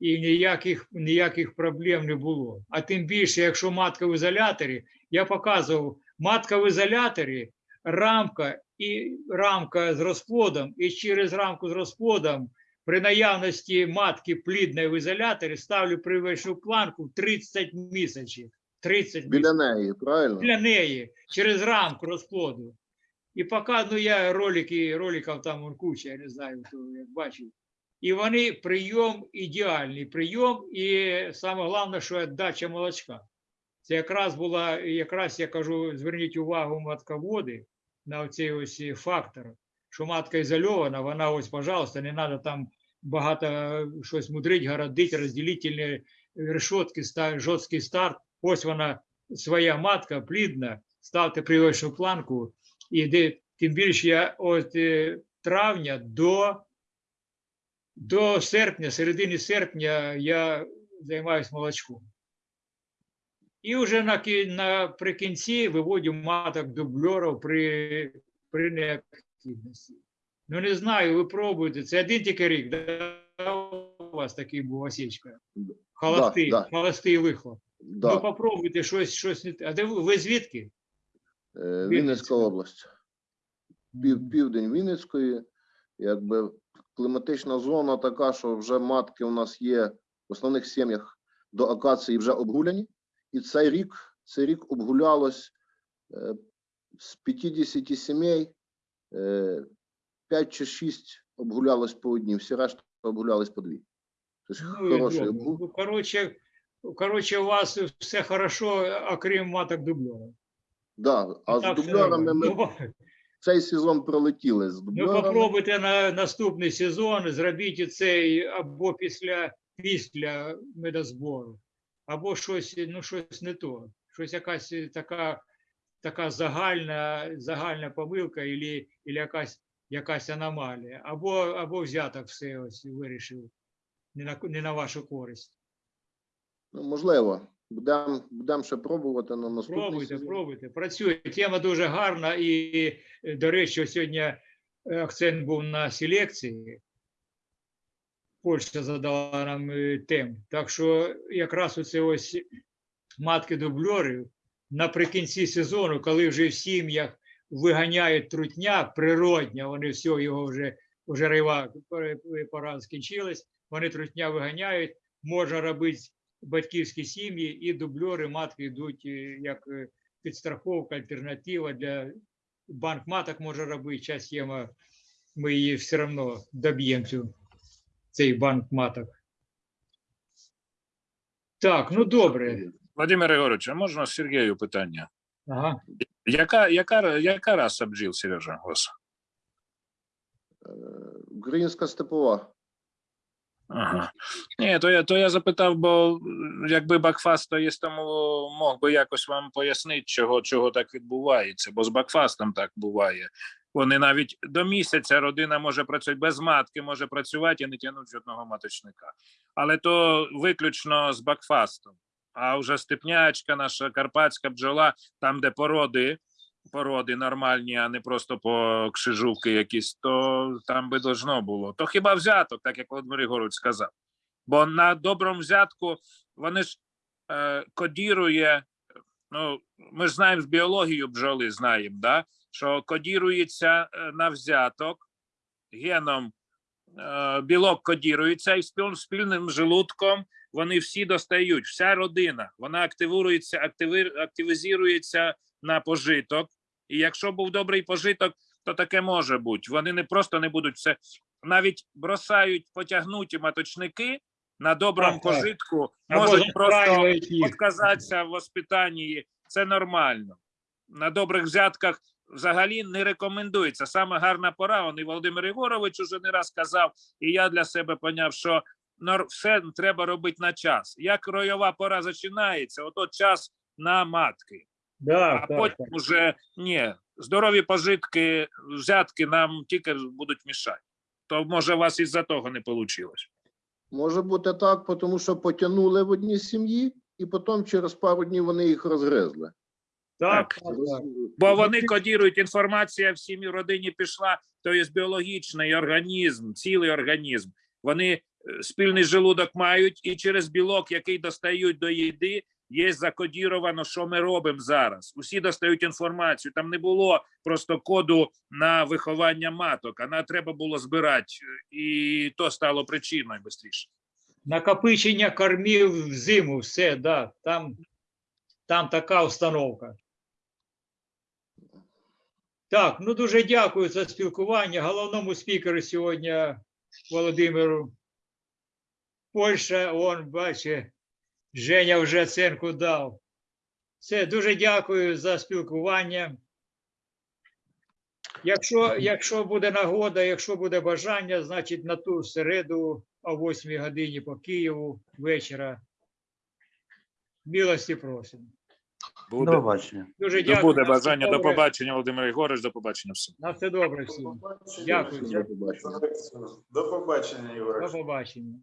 і ніяких, ніяких проблем не було. А тим більше, якщо матка в ізоляторі, я показував, матка в ізоляторі, рамка і рамка з розплодом, і через рамку з розплодом при наявності матки плідної в ізоляторі ставлю привичну планку в 30 місяців. 30 Біля неї, правильно? для неї через рамку розплоду. І поки, ну я ролики, роликів там куча, я не знаю, хто як бачив. І вони прийом ідеальний прийом, і саме головне, що віддача молочка. Це якраз була, якраз я кажу, зверніть увагу матководи на цей ось фактор, що матка ізольована, вона ось, пожалуйста, не треба там багато щось мудрить, городить, розділительні решетки, жорсткий старт. Ось вона своя матка плідна, ставте привичну планку, і де, тим більше я от е, травня до, до серпня, середини серпня я займаюся молочком. І вже на, наприкінці виводю маток дубльорів при, при необхідності. Ну не знаю, ви пробуєте. Це один тільки рік, да? у вас такий був осічка. Холостий, да. холостий вихлоп. Ну, Да. попробуйте щось, щось не те. А де ви, ви звідки? Е, Вінницька область. Пів, південь Вінницької, якби кліматична зона така, що вже матки у нас є в основних сім'ях до акації вже обгуляні. І цей рік, цей рік обгулялось е, з 50 сімей, е, 5 чи 6 обгулялось по одній, всі решта обгулялись по дві. Тобто Ну, хороший обгул. Ну, коротше, коротше, у вас все хорошо, окрім маток дубльора. Да, а з Так, дубльорами нормально. ми Ну, цей сезон пролетіли з Ну, попробуйте на наступний сезон, зробіть цей або після, після медозбору, або щось, ну, щось не то. Щось якась така, така загальна, загальна помилка, або якась, якась аномалія, або, або взяток все ось вирішив не на, не на вашу користь. Ну, можливо, будемо будем ще пробувати на наступний Пробуйте, сезон. пробуйте, працює. Тема дуже гарна і, е, до речі, сьогодні е, акцент був на селекції. Польща задала нам е, тему. Так що якраз оце ось матки дубльори наприкінці сезону, коли вже в сім'ях виганяють трутня природня, вони все його вже, вже рива пора скінчилась, вони трутня виганяють, можна робити батьківські сім'ї і дубльори матки йдуть е, як е, підстраховка, альтернатива для банк маток може робити. Час єма, ми її все одно доб'ємо цю, цей банк маток. Так, ну добре. Владимир Ігорович, а можна Сергію питання? Ага. Яка, яка, яка раса бджіл, Сережа, у вас? Е, Українська степова. Ага. Ні, то я, то я запитав, бо якби Бакфаст є, тому мог би якось вам пояснити, чого, чого так відбувається, бо з Бакфастом так буває. Вони навіть до місяця родина може працювати без матки, може працювати і не тягнуть жодного маточника. Але то виключно з Бакфастом. А вже степнячка, наша карпатська бджола, там, де породи, породи нормальні, а не просто по кшижувки якісь, то там би должно було. То хіба взяток, так як Володимир Ігорович сказав. Бо на доброму взятку вони ж е, кодірує, ну, ми ж знаємо з біологією бджоли, знаємо, да? що кодірується е, на взяток геном, е, білок кодірується і спільним, желудком вони всі достають, вся родина, вона активується, активізується на пожиток. І якщо був добрий пожиток, то таке може бути. Вони не просто не будуть все, навіть бросають потягнуті маточники на доброму Так, так. пожитку, Або можуть просто отказатися в воспитанні. Це нормально. На добрих взятках взагалі не рекомендується. Саме гарна пора. Он і Володимир Ігорович уже не раз казав, і я для себе поняв, що все треба робити на час. Як ройова пора починається, ото час на матки. Да, А так, потім так. уже ні, здорові пожитки, взятки нам тільки будуть мішати. То може у вас із-за того не вийшло. Може бути так, тому що потягнули в одній сім'ї, і потім через пару днів вони їх розгризли. Так, Так. Бо вони кодірують, інформація в сім'ї родині пішла, то є біологічний організм, цілий організм. Вони е, спільний желудок мають, і через білок, який достають до їди, є закодіровано, що ми робимо зараз. Усі достають інформацію. Там не було просто коду на виховання маток, а на треба було збирати, і то стало причиною швидше. Накопичення кормів в зиму, все, да, там, там така установка. Так, ну дуже дякую за спілкування. Головному спікеру сьогодні Володимиру. Польща, он, бачить, Женя вже оценку дав. Все, дуже дякую за спілкування. Якщо, якщо буде нагода, якщо буде бажання, значить на ту середу о 8 годині по Києву вечора. Милості просимо. До побачення. Дуже дякую. буде бажання. До побачення, Володимир Єгорович, до побачення всім. На все добре всім. Дякую. До побачення. До побачення, Ігор. До побачення.